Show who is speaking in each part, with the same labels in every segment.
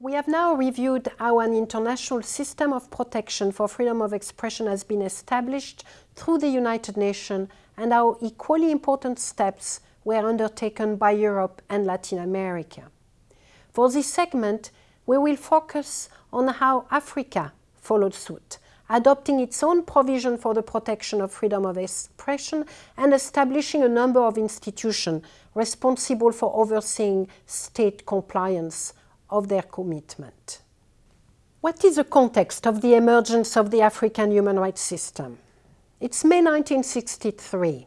Speaker 1: We have now reviewed how an international system of protection for freedom of expression has been established through the United Nations and how equally important steps were undertaken by Europe and Latin America. For this segment, we will focus on how Africa followed suit, adopting its own provision for the protection of freedom of expression and establishing a number of institutions responsible for overseeing state compliance of their commitment. What is the context of the emergence of the African human rights system? It's May 1963.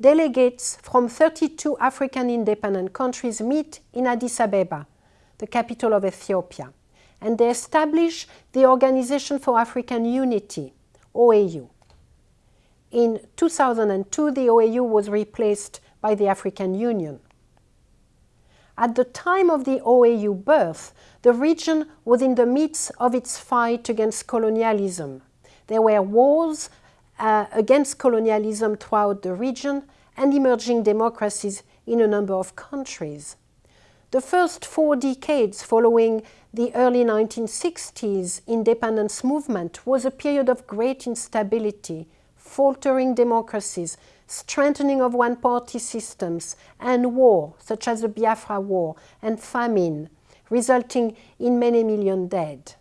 Speaker 1: Delegates from 32 African independent countries meet in Addis Ababa, the capital of Ethiopia, and they establish the Organization for African Unity, OAU. In 2002, the OAU was replaced by the African Union. At the time of the OAU birth, the region was in the midst of its fight against colonialism. There were wars uh, against colonialism throughout the region and emerging democracies in a number of countries. The first four decades following the early 1960s independence movement was a period of great instability, faltering democracies, strengthening of one-party systems, and war, such as the Biafra War, and famine, resulting in many million dead.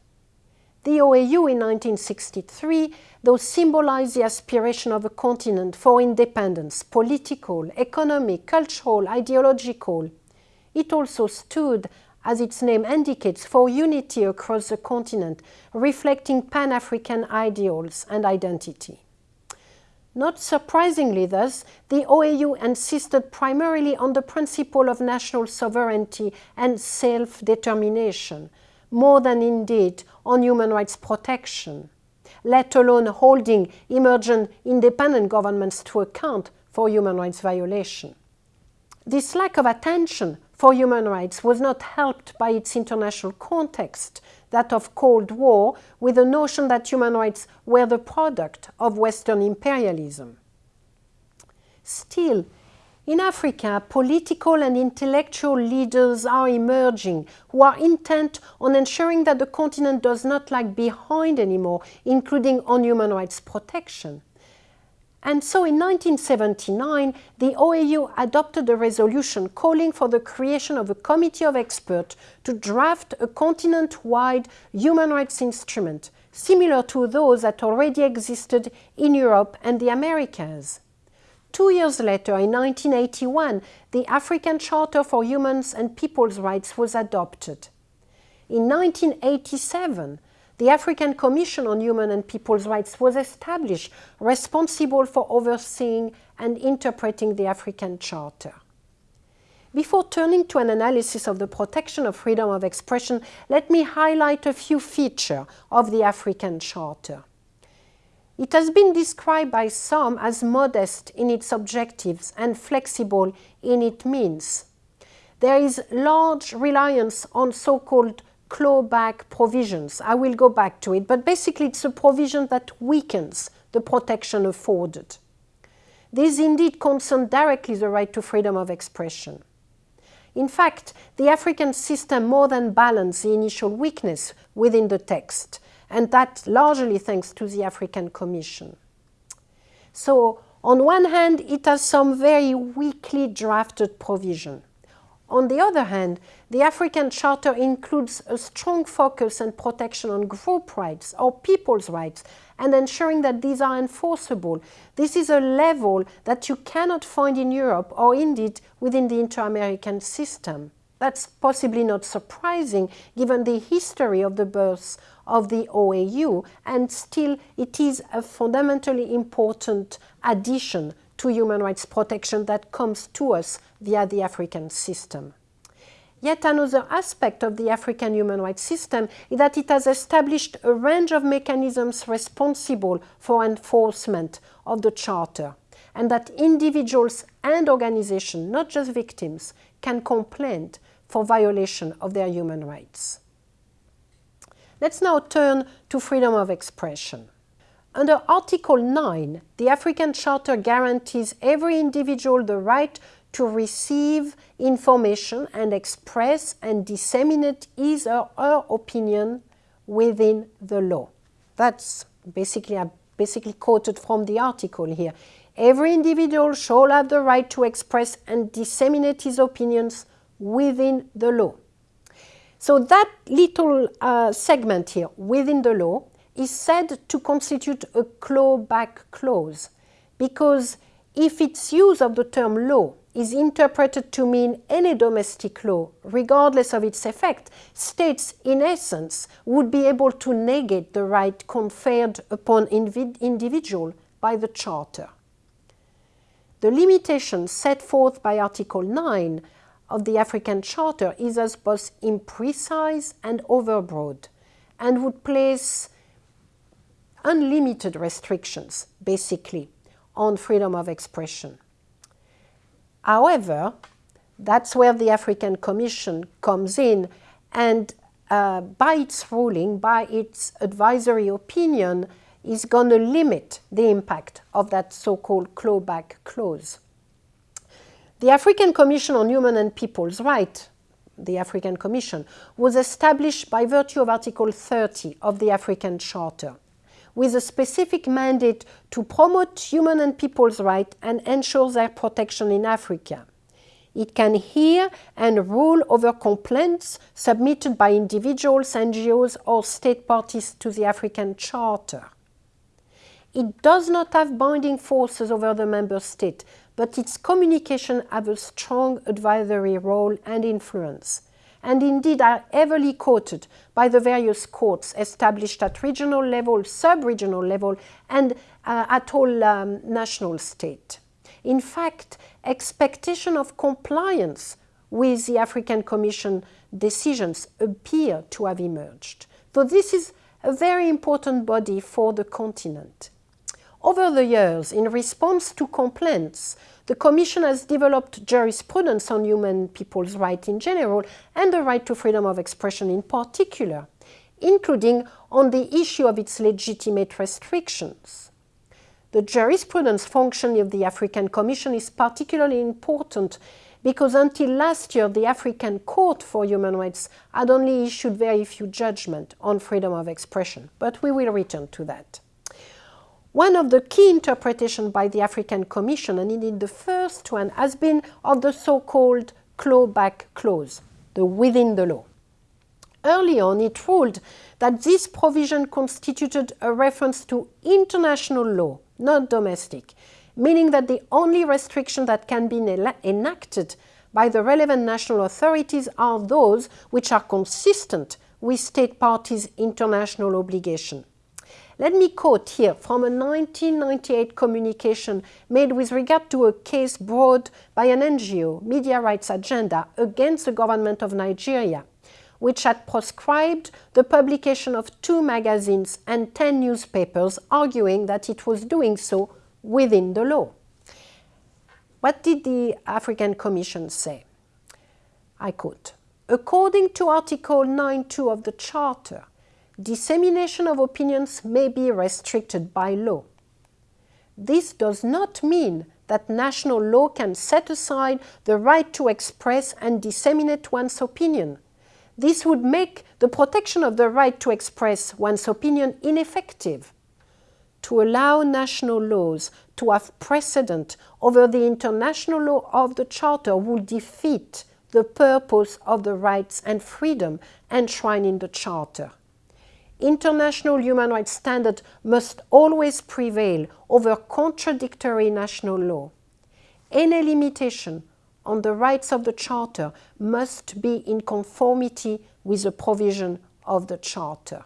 Speaker 1: The OAU in 1963, though symbolized the aspiration of a continent for independence, political, economic, cultural, ideological, it also stood, as its name indicates, for unity across the continent, reflecting Pan-African ideals and identity. Not surprisingly thus, the OAU insisted primarily on the principle of national sovereignty and self-determination, more than indeed on human rights protection, let alone holding emergent independent governments to account for human rights violation. This lack of attention for human rights was not helped by its international context, that of Cold War, with the notion that human rights were the product of Western imperialism. Still, in Africa, political and intellectual leaders are emerging who are intent on ensuring that the continent does not lag behind anymore, including on human rights protection. And so in 1979, the OAU adopted a resolution calling for the creation of a committee of experts to draft a continent-wide human rights instrument, similar to those that already existed in Europe and the Americas. Two years later, in 1981, the African Charter for Humans and People's Rights was adopted. In 1987, the African Commission on Human and People's Rights was established, responsible for overseeing and interpreting the African Charter. Before turning to an analysis of the protection of freedom of expression, let me highlight a few features of the African Charter. It has been described by some as modest in its objectives and flexible in its means. There is large reliance on so-called clawback provisions. I will go back to it, but basically it's a provision that weakens the protection afforded. These indeed concern directly the right to freedom of expression. In fact, the African system more than balanced the initial weakness within the text, and that largely thanks to the African Commission. So, on one hand, it has some very weakly drafted provision. On the other hand, the African Charter includes a strong focus and protection on group rights or people's rights and ensuring that these are enforceable. This is a level that you cannot find in Europe or indeed within the inter-American system. That's possibly not surprising given the history of the birth of the OAU and still it is a fundamentally important addition to human rights protection that comes to us via the African system. Yet another aspect of the African human rights system is that it has established a range of mechanisms responsible for enforcement of the Charter, and that individuals and organizations, not just victims, can complain for violation of their human rights. Let's now turn to freedom of expression. Under Article 9, the African Charter guarantees every individual the right to receive information and express and disseminate his or her opinion within the law. That's basically, I basically quoted from the article here. Every individual shall have the right to express and disseminate his opinions within the law. So that little uh, segment here, within the law, is said to constitute a clawback clause because if its use of the term law is interpreted to mean any domestic law, regardless of its effect, states, in essence, would be able to negate the right conferred upon individual by the Charter. The limitation set forth by Article 9 of the African Charter is as both imprecise and overbroad and would place unlimited restrictions, basically, on freedom of expression. However, that's where the African Commission comes in and uh, by its ruling, by its advisory opinion, is going to limit the impact of that so-called clawback clause. The African Commission on Human and People's Rights, the African Commission, was established by virtue of Article 30 of the African Charter with a specific mandate to promote human and people's rights and ensure their protection in Africa. It can hear and rule over complaints submitted by individuals, NGOs or state parties to the African Charter. It does not have binding forces over the member state, but its communication have a strong advisory role and influence and indeed are heavily quoted by the various courts established at regional level, sub-regional level, and uh, at all um, national state. In fact, expectation of compliance with the African Commission decisions appear to have emerged. So this is a very important body for the continent. Over the years, in response to complaints, the Commission has developed jurisprudence on human people's rights in general and the right to freedom of expression in particular, including on the issue of its legitimate restrictions. The jurisprudence function of the African Commission is particularly important because until last year the African Court for Human Rights had only issued very few judgments on freedom of expression, but we will return to that. One of the key interpretations by the African Commission, and indeed the first one, has been of the so-called clawback clause, the within the law. Early on, it ruled that this provision constituted a reference to international law, not domestic, meaning that the only restriction that can be enacted by the relevant national authorities are those which are consistent with state parties' international obligation. Let me quote here from a 1998 communication made with regard to a case brought by an NGO, Media Rights Agenda, against the government of Nigeria, which had proscribed the publication of two magazines and 10 newspapers, arguing that it was doing so within the law. What did the African Commission say? I quote, According to Article 9.2 of the Charter, dissemination of opinions may be restricted by law. This does not mean that national law can set aside the right to express and disseminate one's opinion. This would make the protection of the right to express one's opinion ineffective. To allow national laws to have precedent over the international law of the Charter would defeat the purpose of the rights and freedom enshrined in the Charter international human rights standards must always prevail over contradictory national law. Any limitation on the rights of the Charter must be in conformity with the provision of the Charter.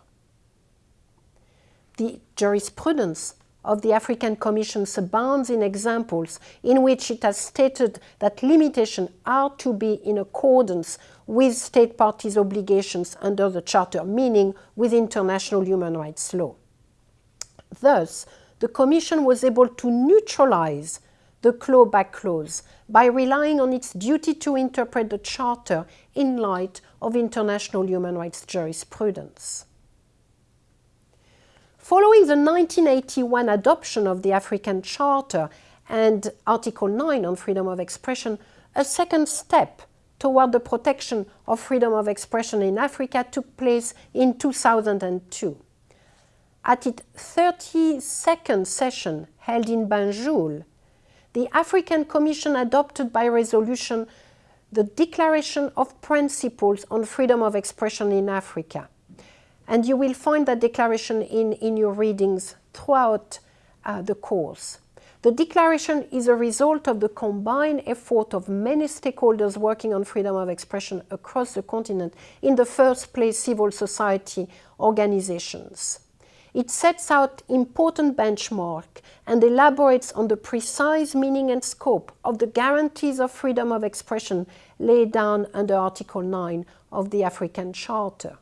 Speaker 1: The jurisprudence of the African Commission abounds in examples in which it has stated that limitations are to be in accordance with state parties' obligations under the Charter, meaning with international human rights law. Thus, the Commission was able to neutralize the clawback clause by relying on its duty to interpret the Charter in light of international human rights jurisprudence. Following the 1981 adoption of the African Charter and Article 9 on freedom of expression, a second step toward the protection of freedom of expression in Africa took place in 2002. At its 32nd session held in Banjul, the African Commission adopted by resolution the Declaration of Principles on Freedom of Expression in Africa. And you will find that declaration in, in your readings throughout uh, the course. The declaration is a result of the combined effort of many stakeholders working on freedom of expression across the continent, in the first place civil society organizations. It sets out important benchmarks and elaborates on the precise meaning and scope of the guarantees of freedom of expression laid down under Article 9 of the African Charter.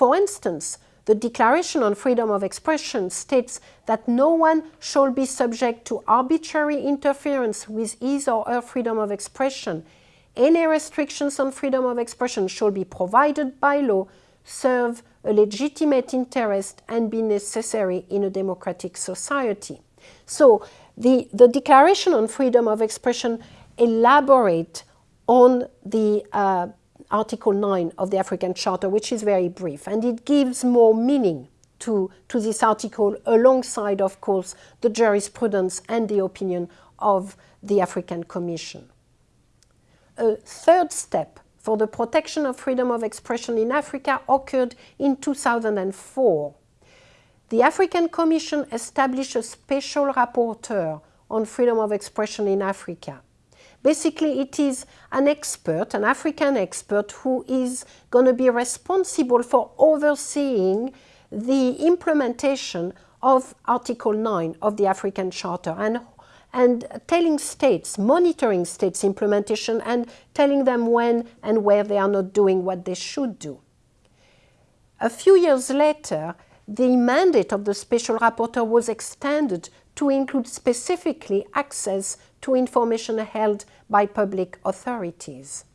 Speaker 1: For instance, the Declaration on Freedom of Expression states that no one shall be subject to arbitrary interference with his or her freedom of expression. Any restrictions on freedom of expression shall be provided by law, serve a legitimate interest and be necessary in a democratic society. So the, the Declaration on Freedom of Expression elaborate on the uh, Article 9 of the African Charter, which is very brief, and it gives more meaning to, to this article alongside, of course, the jurisprudence and the opinion of the African Commission. A third step for the protection of freedom of expression in Africa occurred in 2004. The African Commission established a special rapporteur on freedom of expression in Africa. Basically, it is an expert, an African expert, who is going to be responsible for overseeing the implementation of Article 9 of the African Charter and, and telling states, monitoring states' implementation and telling them when and where they are not doing what they should do. A few years later, the mandate of the special rapporteur was extended to include specifically access to information held by public authorities.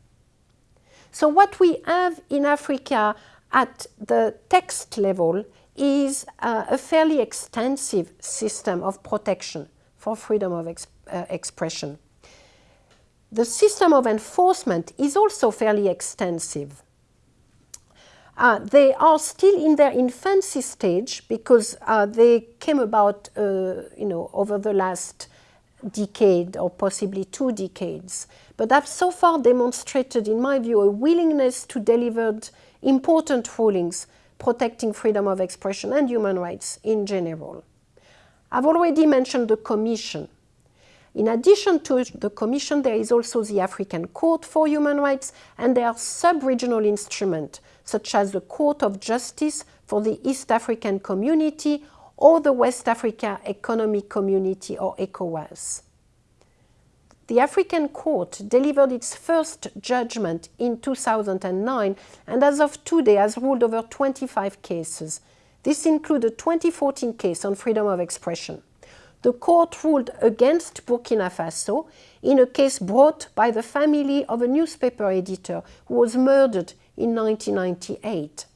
Speaker 1: So what we have in Africa at the text level is uh, a fairly extensive system of protection for freedom of ex uh, expression. The system of enforcement is also fairly extensive. Uh, they are still in their infancy stage because uh, they came about, uh, you know, over the last decade or possibly two decades, but have so far demonstrated, in my view, a willingness to deliver important rulings protecting freedom of expression and human rights in general. I've already mentioned the Commission. In addition to the Commission, there is also the African Court for Human Rights, and there are sub-regional instruments, such as the Court of Justice for the East African Community or the West Africa Economic Community or ECOWAS. The African Court delivered its first judgment in 2009 and as of today has ruled over 25 cases. This includes a 2014 case on freedom of expression. The court ruled against Burkina Faso in a case brought by the family of a newspaper editor who was murdered in 1998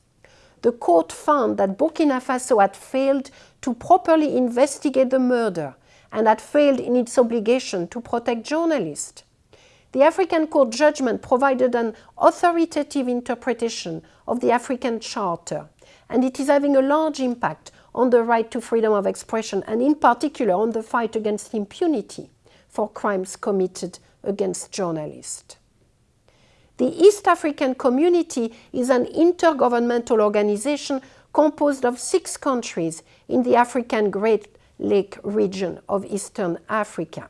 Speaker 1: the court found that Burkina Faso had failed to properly investigate the murder and had failed in its obligation to protect journalists. The African Court judgment provided an authoritative interpretation of the African Charter, and it is having a large impact on the right to freedom of expression and in particular on the fight against impunity for crimes committed against journalists. The East African Community is an intergovernmental organization composed of six countries in the African Great Lake region of Eastern Africa.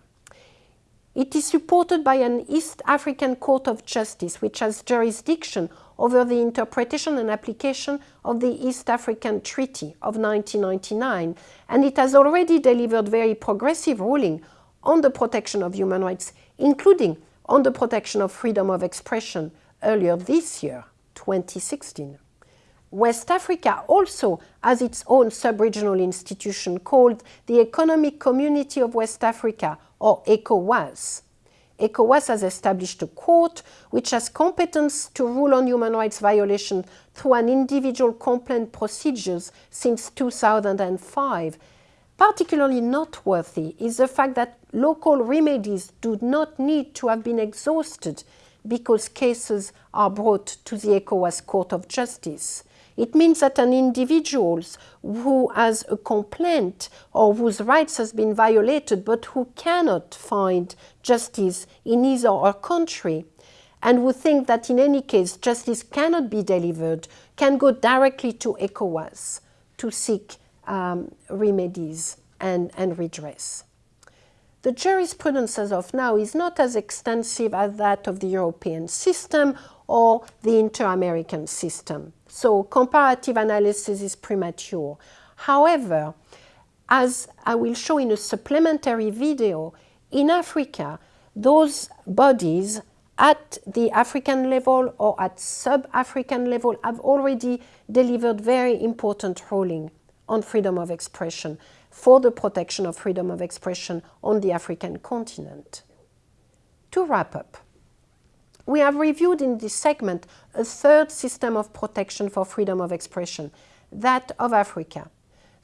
Speaker 1: It is supported by an East African Court of Justice, which has jurisdiction over the interpretation and application of the East African Treaty of 1999, and it has already delivered very progressive ruling on the protection of human rights, including on the protection of freedom of expression earlier this year, 2016. West Africa also has its own sub-regional institution called the Economic Community of West Africa, or ECOWAS. ECOWAS has established a court which has competence to rule on human rights violations through an individual complaint procedures since 2005. Particularly noteworthy is the fact that local remedies do not need to have been exhausted because cases are brought to the ECOWAS Court of Justice. It means that an individual who has a complaint or whose rights has been violated but who cannot find justice in his or her country and who think that in any case justice cannot be delivered can go directly to ECOWAS to seek um, remedies and, and redress. The jurisprudence as of now is not as extensive as that of the European system or the inter-American system. So comparative analysis is premature. However, as I will show in a supplementary video, in Africa, those bodies at the African level or at sub-African level have already delivered very important ruling on freedom of expression for the protection of freedom of expression on the African continent. To wrap up, we have reviewed in this segment a third system of protection for freedom of expression, that of Africa.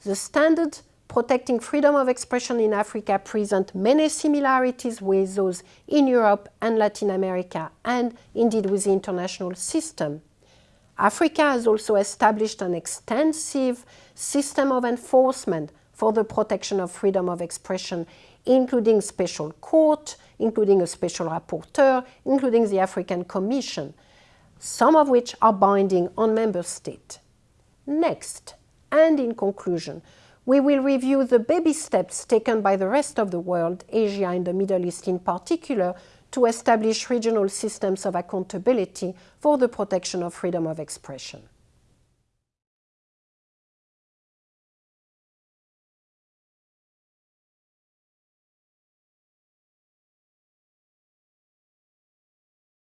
Speaker 1: The standard protecting freedom of expression in Africa present many similarities with those in Europe and Latin America and indeed with the international system. Africa has also established an extensive system of enforcement for the protection of freedom of expression, including special court, including a special rapporteur, including the African Commission, some of which are binding on member states. Next, and in conclusion, we will review the baby steps taken by the rest of the world, Asia and the Middle East in particular, to establish regional systems of accountability for the protection of freedom of expression.